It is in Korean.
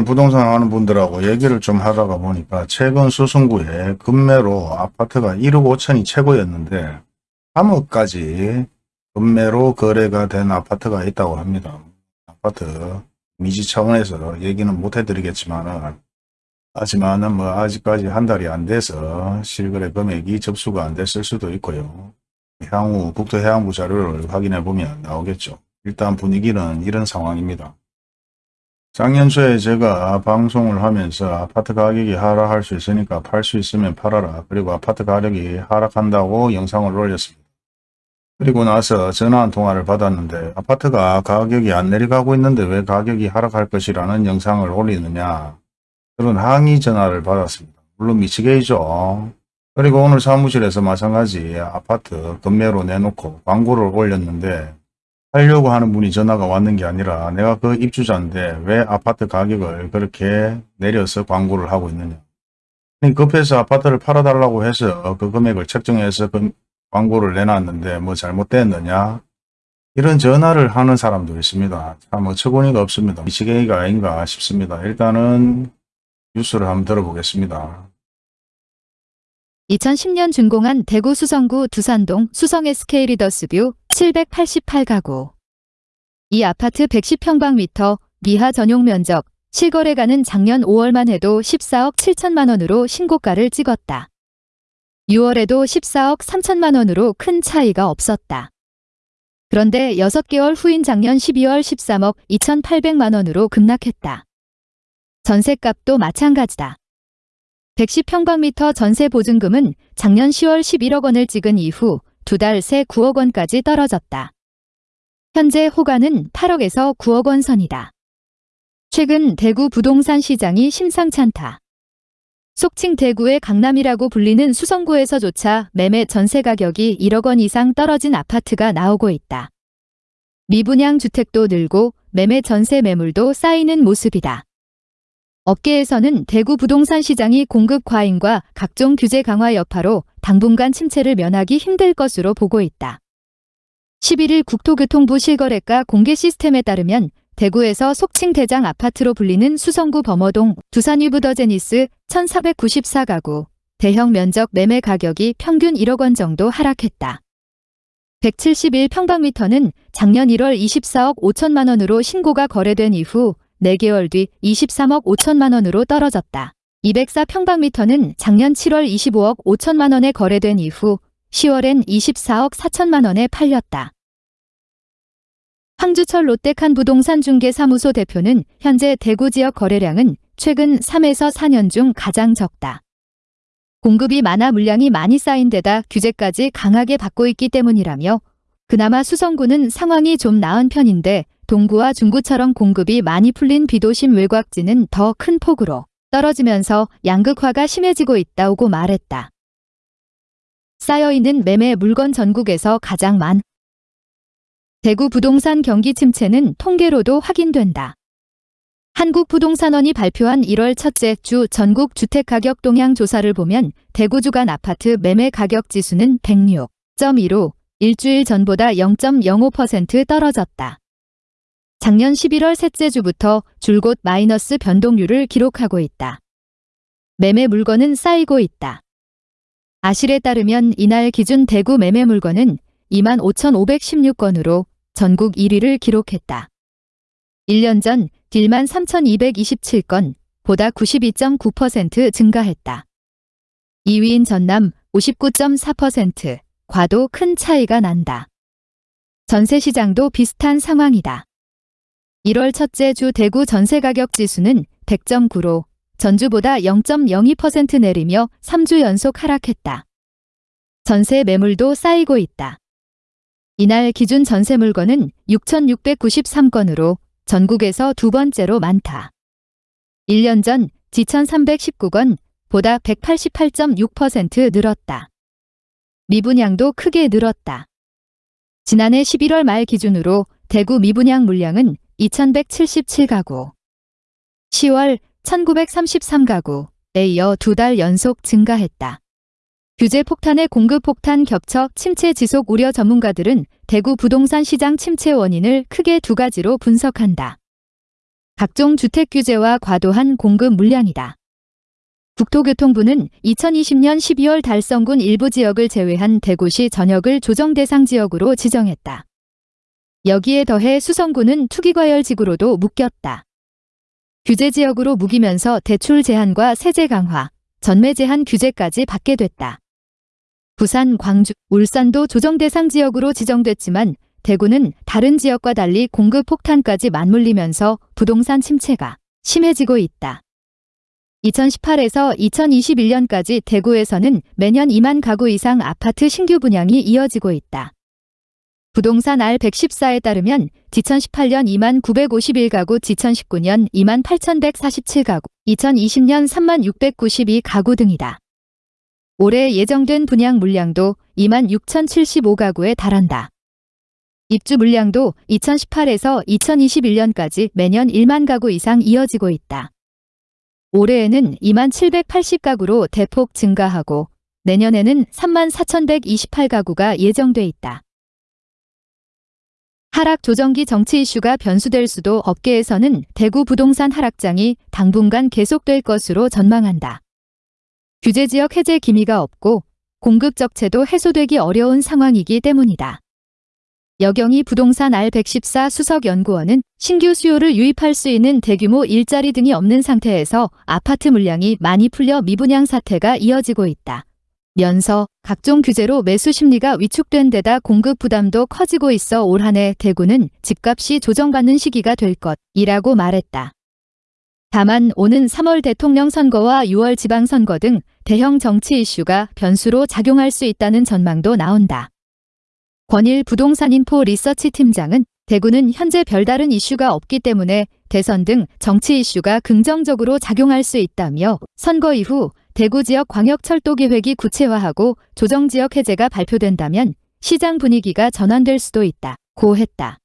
오늘 부동산 하는 분들하고 얘기를 좀 하다가 보니까 최근 수성구에 금매로 아파트가 1억 5천이 최고였는데 3억까지 금매로 거래가 된 아파트가 있다고 합니다. 아파트 미지 차원에서 얘기는 못 해드리겠지만 하지만은 뭐 아직까지 한 달이 안 돼서 실거래 금액이 접수가 안 됐을 수도 있고요. 향후 국토해양부 자료를 확인해 보면 나오겠죠. 일단 분위기는 이런 상황입니다. 작년 초에 제가 방송을 하면서 아파트 가격이 하락할 수 있으니까 팔 수 있으면 팔아라. 그리고 아파트 가격이 하락한다고 영상을 올렸습니다. 그리고 나서 전화 한 통화를 받았는데 아파트가 가격이 안 내려가고 있는데 왜 가격이 하락할 것이라는 영상을 올리느냐 그런 항의 전화를 받았습니다. 물론 미치게이죠. 그리고 오늘 사무실에서 마찬가지 아파트 금매로 내놓고 광고를 올렸는데 하려고 하는 분이 전화가 왔는 게 아니라 내가 그 입주자인데 왜 아파트 가격을 그렇게 내려서 광고를 하고 있느냐. 급해서 아파트를 팔아달라고 해서 그 금액을 책정해서 그 광고를 내놨는데 뭐 잘못됐느냐. 이런 전화를 하는 사람도 있습니다. 참 어처구니가 없습니다. 미치겠이가 아닌가 싶습니다. 일단은 뉴스를 한번 들어보겠습니다. 2010년 준공한 대구 수성구 두산동 수성 SK 리더스뷰 788가구. 이 아파트 110평방미터 미하 전용 면적 실거래가는 작년 5월만 해도 14억 7천만 원으로 신고가를 찍었다. 6월에도 14억 3천만 원으로 큰 차이가 없었다. 그런데 6개월 후인 작년 12월 13억 2,800만 원으로 급락했다. 전세값도 마찬가지다. 110평방미터 전세 보증금은 작년 10월 11억 원을 찍은 이후 두 달 새 9억 원까지 떨어졌다. 현재 호가는 8억에서 9억 원 선이다. 최근 대구 부동산 시장이 심상찮다. 속칭 대구의 강남이라고 불리는 수성구에서조차 매매 전세 가격이 1억 원 이상 떨어진 아파트가 나오고 있다. 미분양 주택도 늘고 매매 전세 매물도 쌓이는 모습이다. 업계에서는 대구 부동산 시장이 공급 과잉과 각종 규제 강화 여파로 당분간 침체를 면하기 힘들 것으로 보고 있다. 11일 국토교통부 실거래가 공개 시스템에 따르면 대구에서 속칭 대장 아파트로 불리는 수성구 범어동 두산 위브더제니스 1494가구 대형 면적 매매 가격이 평균 1억 원 정도 하락했다. 171평방미터는 작년 1월 24억 5천만 원으로 신고가 거래된 이후 4개월 뒤 23억 5천만 원으로 떨어졌다. 204평방미터는 작년 7월 25억 5천만 원에 거래된 이후 10월엔 24억 4천만 원에 팔렸다. 황주철 롯데칸 부동산 중개사무소 대표는 현재 대구 지역 거래량은 최근 3에서 4년 중 가장 적다. 공급이 많아 물량이 많이 쌓인 데다 규제까지 강하게 받고 있기 때문이라며 그나마 수성구는 상황이 좀 나은 편인데 동구와 중구처럼 공급이 많이 풀린 비도심 외곽지는 더 큰 폭으로 떨어지면서 양극화가 심해지고 있다고 말했다. 쌓여있는 매매 물건 전국에서 가장 많. 대구 부동산 경기 침체는 통계로도 확인된다. 한국부동산원이 발표한 1월 첫째 주 전국 주택가격 동향 조사를 보면 대구 주간 아파트 매매 가격 지수는 106.2로 일주일 전보다 0.05% 떨어졌다. 작년 11월 셋째 주부터 줄곧 마이너스 변동률을 기록하고 있다. 매매 물건은 쌓이고 있다. 아실에 따르면 이날 기준 대구 매매 물건은 25,516건으로 전국 1위를 기록했다. 1년 전 딜만 3,227건, 보다 92.9% 증가했다. 2위인 전남 59.4%, 과도 큰 차이가 난다. 전세 시장도 비슷한 상황이다. 1월 첫째 주 대구 전세가격 지수는 100.9로 전주보다 0.02% 내리며 3주 연속 하락했다. 전세 매물도 쌓이고 있다. 이날 기준 전세 물건은 6,693건으로 전국에서 두 번째로 많다. 1년 전 지천 319건 보다 188.6% 늘었다. 미분양도 크게 늘었다. 지난해 11월 말 기준으로 대구 미분양 물량은 2,177가구, 10월 1,933가구에 이어 두 달 연속 증가했다. 규제 폭탄의 공급 폭탄 겹쳐 침체 지속 우려 전문가들은 대구 부동산 시장 침체 원인을 크게 두 가지로 분석한다. 각종 주택 규제와 과도한 공급 물량이다. 국토교통부는 2020년 12월 달성군 일부 지역을 제외한 대구시 전역을 조정 대상 지역으로 지정했다. 여기에 더해 수성구는 투기과열지구로도 묶였다. 규제 지역으로 묵이면서 대출 제한과 세제 강화, 전매 제한 규제까지 받게 됐다. 부산, 광주, 울산도 조정 대상 지역으로 지정됐지만 대구는 다른 지역과 달리 공급 폭탄까지 맞물리면서 부동산 침체가 심해지고 있다. 2018에서 2021년까지 대구에서는 매년 2만 가구 이상 아파트 신규 분양이 이어지고 있다. 부동산 R114에 따르면 2018년 2만 951가구, 2019년 2만 8147가구, 2020년 3만 692가구 등이다. 올해 예정된 분양 물량도 2만 6,075가구에 달한다. 입주 물량도 2018에서 2021년까지 매년 1만 가구 이상 이어지고 있다. 올해에는 2만 780가구로 대폭 증가하고 내년에는 3만 4,128가구가 예정돼 있다. 하락 조정기 정치 이슈가 변수될 수도 업계에서는 대구 부동산 하락장이 당분간 계속될 것으로 전망한다. 규제 지역 해제 기미가 없고 공급 적체도 해소되기 어려운 상황이기 때문이다. 여경이 부동산 R114 수석연구원은 신규 수요를 유입할 수 있는 대규모 일자리 등이 없는 상태에서 아파트 물량이 많이 풀려 미분양 사태가 이어지고 있다. 면서 각종 규제로 매수 심리가 위축된 데다 공급 부담도 커지고 있어 올 한해 대구는 집값이 조정받는 시기가 될 것이라고 말했다. 다만 오는 3월 대통령 선거와 6월 지방선거 등 대형 정치 이슈가 변수로 작용할 수 있다는 전망도 나온다. 권일 부동산인포 리서치 팀장은 대구는 현재 별다른 이슈가 없기 때문에 대선 등 정치 이슈가 긍정적으로 작용할 수 있다며 선거 이후 대구 지역 광역철도 계획이 구체화하고 조정 지역 해제가 발표된다면 시장 분위기가 전환될 수도 있다. 고 했다.